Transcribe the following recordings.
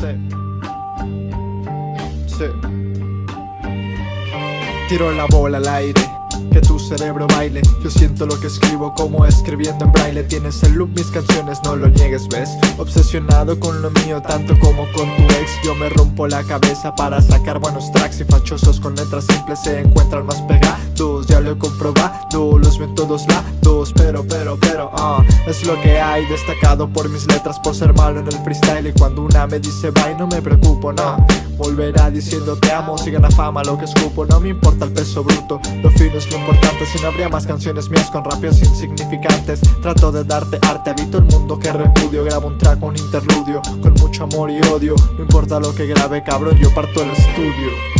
Sí. Sí. Tiro la bola al aire. Que tu cerebro baile Yo siento lo que escribo como escribiendo en braille Tienes en loop mis canciones, no lo niegues, ves Obsesionado con lo mío, tanto como con tu ex Yo me rompo la cabeza para sacar buenos tracks Y fachosos con letras simples se encuentran más pegados lo he comprobado, los ven todos lados Pero, pero, pero, ah Es lo que hay, destacado por mis letras Por ser malo en el freestyle Y cuando una me dice bye no me preocupo, no. Volverá diciendo te amo, si gana fama lo que escupo No me importa el peso bruto, lo fino es lo importante Si no habría más canciones mías con rapios insignificantes. Trato de darte arte, habito el mundo que repudio Grabo un track, un interludio, con mucho amor y odio. No importa lo que grabe cabrón, yo parto el estudio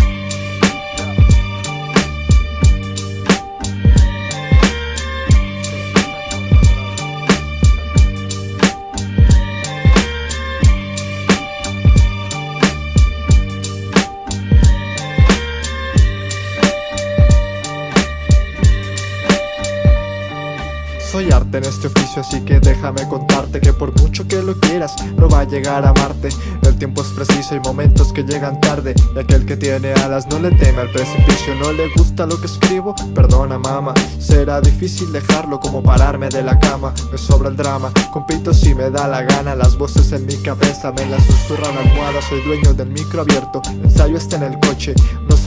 Soy arte en este oficio así que déjame contarte Que por mucho que lo quieras no va a llegar a amarte El tiempo es preciso y momentos que llegan tarde Y aquel que tiene alas no le teme al precipicio No le gusta lo que escribo, perdona mama Será difícil dejarlo como pararme de la cama Me sobra el drama, compito si me da la gana Las voces en mi cabeza me las susurran la almohada Soy dueño del micro abierto, ensayo está en el coche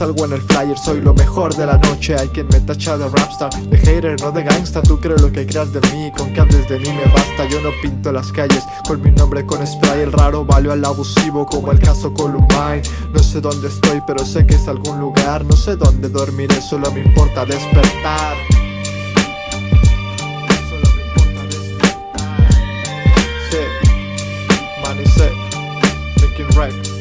salgo en el flyer, soy lo mejor de la noche. Hay quien me tacha de rapstar, de hater, no de gangsta. Tú crees lo que de mí Con que hables de mí me basta. Yo no pinto las calles con mi nombre con spray. El raro valió al abusivo como el caso Columbine. No sé dónde estoy pero sé que es algún lugar. No sé dónde dormiré solo me importa despertar. Solo